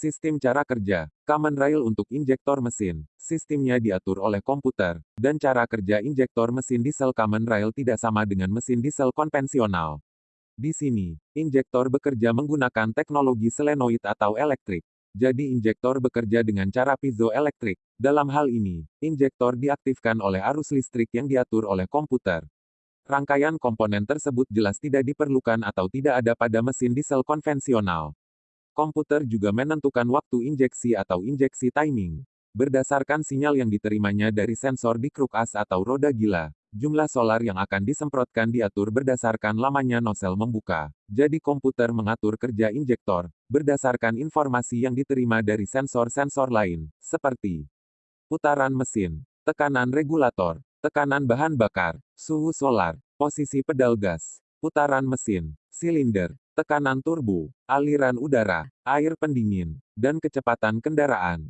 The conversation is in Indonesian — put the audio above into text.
Sistem cara kerja, common rail untuk injektor mesin. Sistemnya diatur oleh komputer, dan cara kerja injektor mesin diesel common rail tidak sama dengan mesin diesel konvensional. Di sini, injektor bekerja menggunakan teknologi selenoid atau elektrik. Jadi injektor bekerja dengan cara piezoelektrik. Dalam hal ini, injektor diaktifkan oleh arus listrik yang diatur oleh komputer. Rangkaian komponen tersebut jelas tidak diperlukan atau tidak ada pada mesin diesel konvensional. Komputer juga menentukan waktu injeksi atau injeksi timing. Berdasarkan sinyal yang diterimanya dari sensor di kruk as atau roda gila, jumlah solar yang akan disemprotkan diatur berdasarkan lamanya nosel membuka. Jadi komputer mengatur kerja injektor, berdasarkan informasi yang diterima dari sensor-sensor lain, seperti putaran mesin, tekanan regulator, tekanan bahan bakar, suhu solar, posisi pedal gas, putaran mesin, silinder, tekanan turbo, aliran udara, air pendingin, dan kecepatan kendaraan.